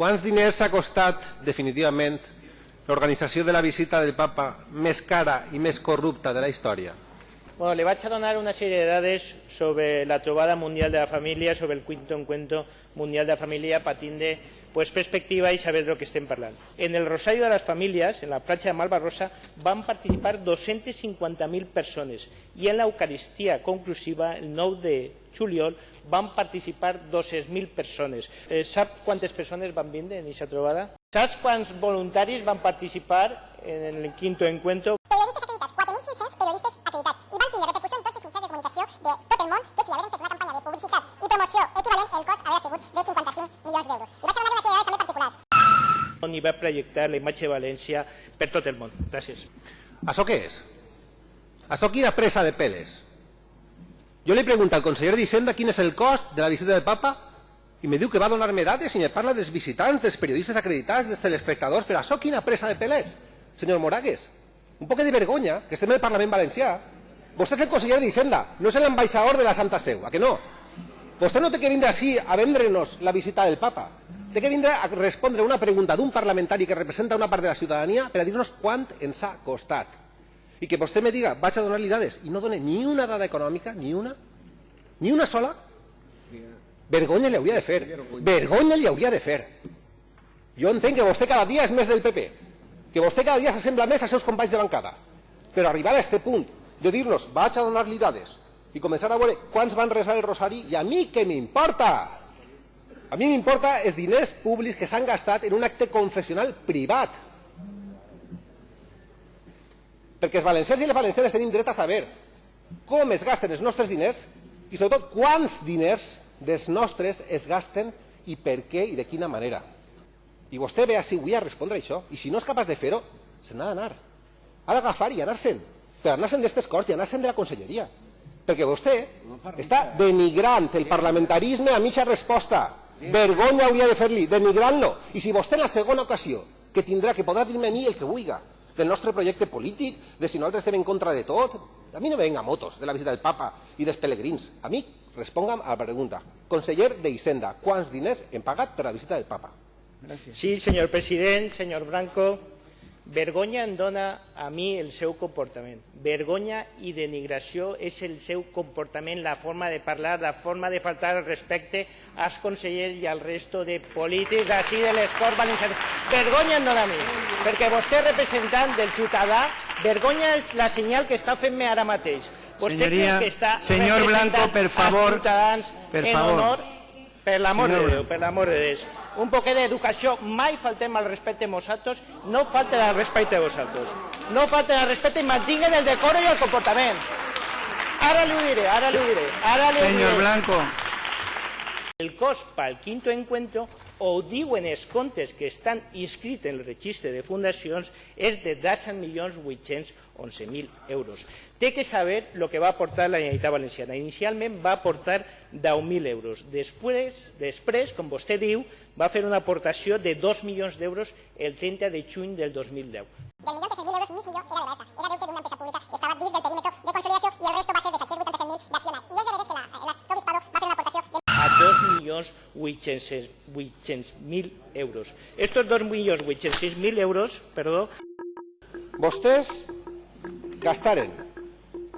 quants diners ha costat definitivament l'organització de la visita del papa més cara i més corrupta de la història? Bueno, le vaig a donar una sèrie de dades sobre la trobada mundial de la família, sobre el quinto encuentro mundial de la família, per pues, perspectiva i saber de lo que estem parlant. En el Rosario de les Famílies, en la platja de Malvarrosa, van participar 250.000 persones i en l'Eucaristia conclusiva, el 9 de juliol, van participar 200.000 persones. Eh, sap quantes persones van vindre en aquesta trobada? Saps quants voluntaris van participar en el quinto encuentro? I va projectar la imatge de València per tot el món. Gràcies. Això què és? Això quina presa de peles? Jo li pregunto al conseller d'Hisenda quin és el cost de la visita del papa i me diu que va donar-me dades i me parla dels visitants, dels periodistes acreditats, dels telespectadors, però això quina presa de pelés? Senyor Moragues, un poc de vergonya que estem en el Parlament Valencià. Vostè és el conseller d'Hisenda, no és l'ambaixador de la Santa Seu, a que no? Vostè no té que vindre així a vendre'ns la visita del papa. Té que vindre a respondre una pregunta d'un parlamentari que representa una part de la ciutadania per a dir-nos quant ens ha costat. I que vostè me diga, vaig a donar-li dades, i no dona ni una dada econòmica, ni una, ni una sola, vergonya li hauria de fer. Vergonya li hauria de fer. Jo entenc que vostè cada dia és més del PP, que vostè cada dia s'assembla més als seus companys de bancada, però arribar a aquest punt de dir-nos vaig a donar-li dades i començar a veure quants van resar el rosari i a mi què m'importa? A mi m'importa els diners públics que s'han gastat en un acte confessional privat. Perquè els valencians i les valencianes tenim dret a saber com es gasten els nostres diners i sobretot quants diners dels nostres es gasten i per què i de quina manera. I vostè ve així avui a respondre això i si no és capaç de fer-ho, se n'ha d'anar. Ha d'agafar i anar-se'n, per anar-se'n d'estes corts i anar-se'n de la conselleria. Perquè vostè està denigrant el parlamentarisme a mitja resposta. Vergonya hauria de fer-li, denigrant-lo. I si vostè en la segona ocasió, que tindrà, que podrà dir-me a mi el que vulga, del nostre projecte polític, de si nosaltres estem en contra de tot, a mi no me venga motos de la visita del papa i dels pelegrins. A mi responga'm a la pregunta. Conseller d'Hisenda, quants diners hem pagat per la visita del papa? Sí, senyor president, senyor Branco, vergonya em dona a mi el seu comportament. Vergonya i denigració és el seu comportament, la forma de parlar, la forma de faltar el respecte als consellers i al resto de polítics d'ací de les Corts Valencianes. Vergonya em dona a mi, perquè vostè representant del ciutadà, vergonya és la senyal que està fent-me ara mateix. Vostè creu que està señor Blanco, per favor, ciutadans per en favor. honor per l'amor de Déu, per l'amor de Déu. Un poquet d'educació, mai faltem al respecte a vosaltres, no falten al respecte a vosaltres. No falten al respecte i mantinguen el decoro i el comportament. Ara li ho diré, ara li ho diré. Ara li Señor diré. Blanco, El cost pel quinto encuentro, ho diuen els comptes que estan inscrits en el registre de fundacions, és de 10.811.000 euros. Té que saber el que va aportar la Generalitat Valenciana. Inicialment va aportar 10.000 euros. Després, després, com vostè diu, va fer una aportació de 2 milions d'euros el 30 de juny del 2010. Del milió de 6.000 euros, mig milió era de Basa. Era deute d'una empresa pública que estava dins del perímetre de consolidació i el resto va ser de 787.000 d'Acciona. I és de veres que la- l'Arzobispado va fer una aportació de a 2.800.000 euros. Estos 2.800.000 euros, perdó, Vostès gastaren,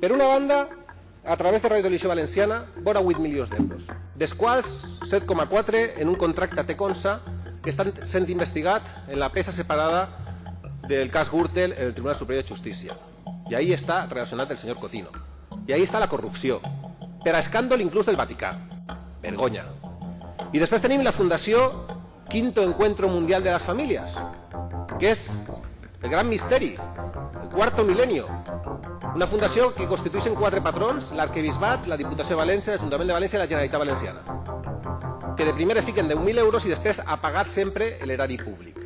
per una banda, a través de Radio Televisió Valenciana, vora 8 milions d'euros, dels quals 7,4 en un contracte Teconsa que estan sent investigat en la peça separada del cas Gürtel en el Tribunal Superior de Justícia. I ahí està relacionat el senyor Cotino. I ahí està la corrupció, per a escàndol inclús del Vaticà. Vergonya. I després tenim la Fundació Quinto Encuentro Mundial de las Familias, que és el gran misteri, el cuarto milenio. Una fundació que constitueixen quatre patrons, l'arquebisbat, la Diputació de València, l'Ajuntament de València i la Generalitat Valenciana, que de primer es fiquen 10.000 euros i després a pagar sempre l'erari públic.